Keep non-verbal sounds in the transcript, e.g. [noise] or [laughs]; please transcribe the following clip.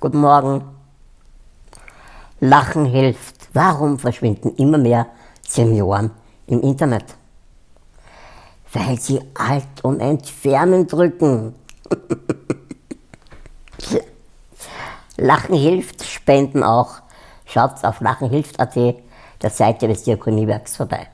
Guten Morgen. Lachen hilft. Warum verschwinden immer mehr Senioren im Internet? Weil sie Alt und Entfernen drücken. [laughs] Lachen hilft, spenden auch. Schaut auf lachenhilft.at, der Seite des Diakoniewerks vorbei.